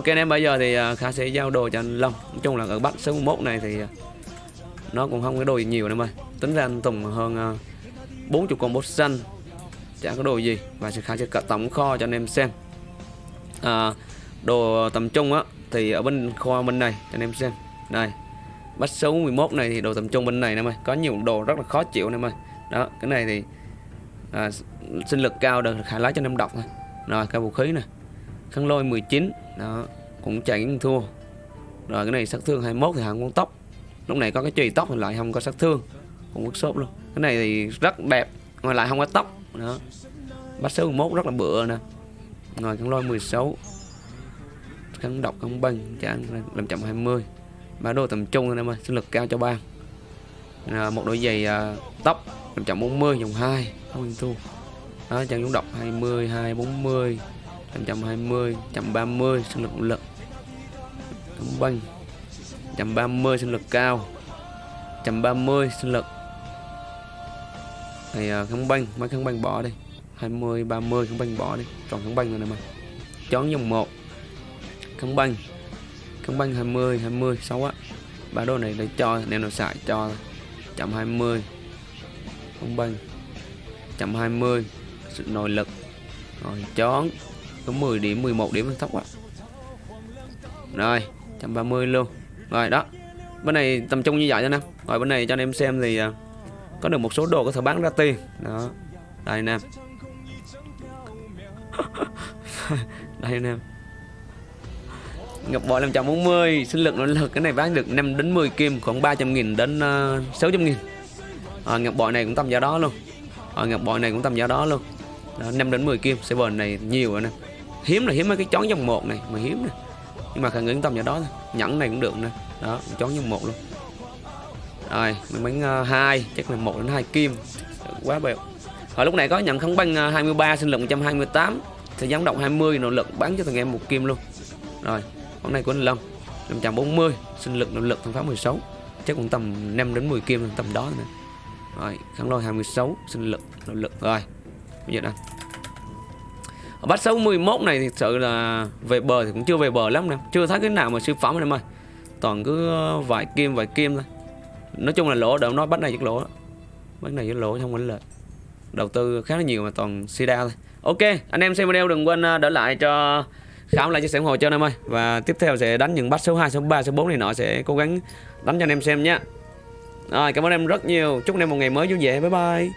ok anh em bây giờ thì à, Khá sẽ giao đồ cho anh Long. Nói chung là ở bắt số 1 này thì à, Nó cũng không có đồ gì nhiều anh em ơi Tính ra anh Tùng hơn à, 40 con bốt xanh. Chả có đồ gì. Và sẽ Khá sẽ cất tổng kho cho anh em xem. À, Đồ tầm trung á Thì ở bên kho bên này cho anh em xem. Đây Bắt số 11 này thì đồ tầm trung bên này em ơi Có nhiều đồ rất là khó chịu anh em ơi Đó cái này thì à, Sinh lực cao được khả lái cho anh em đọc thôi. Rồi cái vũ khí này Khăn lôi 19 Đó Cũng chạy thua. Rồi cái này sát thương 21 thì hàng con tóc. Lúc này có cái chùy tóc thì lại không có sát thương. Cũng bức xốp luôn. Cái này thì rất đẹp Ngoài lại không có tóc. Đó. Bắt số 11 rất là bựa nè. Rồi khăn lôi 16 Khăn độc không băng Trả 520 Ba đô tầm trung anh em ơi Sinh lực cao cho ba. À, Một đôi giày à, tóc làm chậm 40 dòng 2 Không yên thua. Đó chân dũng độc 20 2 40 120, 130 sinh lực lực. Đóng banh. 130 sinh lực cao. 130 sinh lực. Thì à, kháng banh Mấy kháng banh bỏ đi. 20 30 kháng banh bỏ đi. Còn kháng banh rồi này mà. Chón dòng 1 Kháng banh. Kháng banh 20 20 6 á. Ba đô này để cho nên nó xài cho. 120 kháng banh. 120 sự nội lực. Rồi chón có 10 điểm 11 điểm thấp quá rồi 130 luôn. Rồi đó. Bên này tầm trung như vậy cho anh em rồi bên này cho anh em xem thì à, có được một số đồ có thể bán ra tiền. Đó. Đây anh em đây anh em Ngọc bội 540 sinh lực nỗ lực. Cái này bán được 5 đến 10 kim khoảng 300 nghìn đến à, uh, 600 nghìn. À, Ngọc bội này cũng tầm giá đó luôn. À, Ngọc bội này cũng tầm giá đó luôn. Đó, 5 đến 10 kim. Server này nhiều rồi nè hiếm là hiếm mấy cái chón dòng một này mà hiếm này nhưng mà khả ngưỡng tầm vào đó thôi. Nhẫn này cũng được nè. Đó chón dòng một luôn. Rồi mình bánh uh, ờ, hai chắc là một đến hai kim. Quá bèo. Hồi lúc này có nhận kháng băng 23 sinh lực 128 thì gian động 20 nỗ lực bán cho thằng em một kim luôn. Rồi con này của anh Long 540 sinh lực nỗ lực thằng pháo 16 chắc cũng tầm 5 đến 10 kim tầm đó nè. Rồi kháng lôi 26 sinh lực nỗ lực. Rồi bây giờ đây bắt 61 này thì thực sự là về bờ thì cũng chưa về bờ lắm nè chưa thấy cái nào mà siêu phẩm em ơi. Toàn cứ ờ, vài kim vài kim thôi. Nói chung là lỗ đỡ nói bắt này chắc lỗ đó. bắt này chắc lỗ, không phải lợi đầu tư khá là nhiều mà toàn sida thôi. Ok, anh em xem video đừng quên ờ, đỡ lại cho khám lại chia sẻ ủng hộ cho anh em ơi. Và tiếp theo sẽ đánh những bắt số 2 số 3 số 4 này nọ, sẽ cố gắng đánh cho anh em xem nhé rồi, cảm ơn em rất nhiều. Chúc anh em một ngày mới vui vẻ. Bye bye.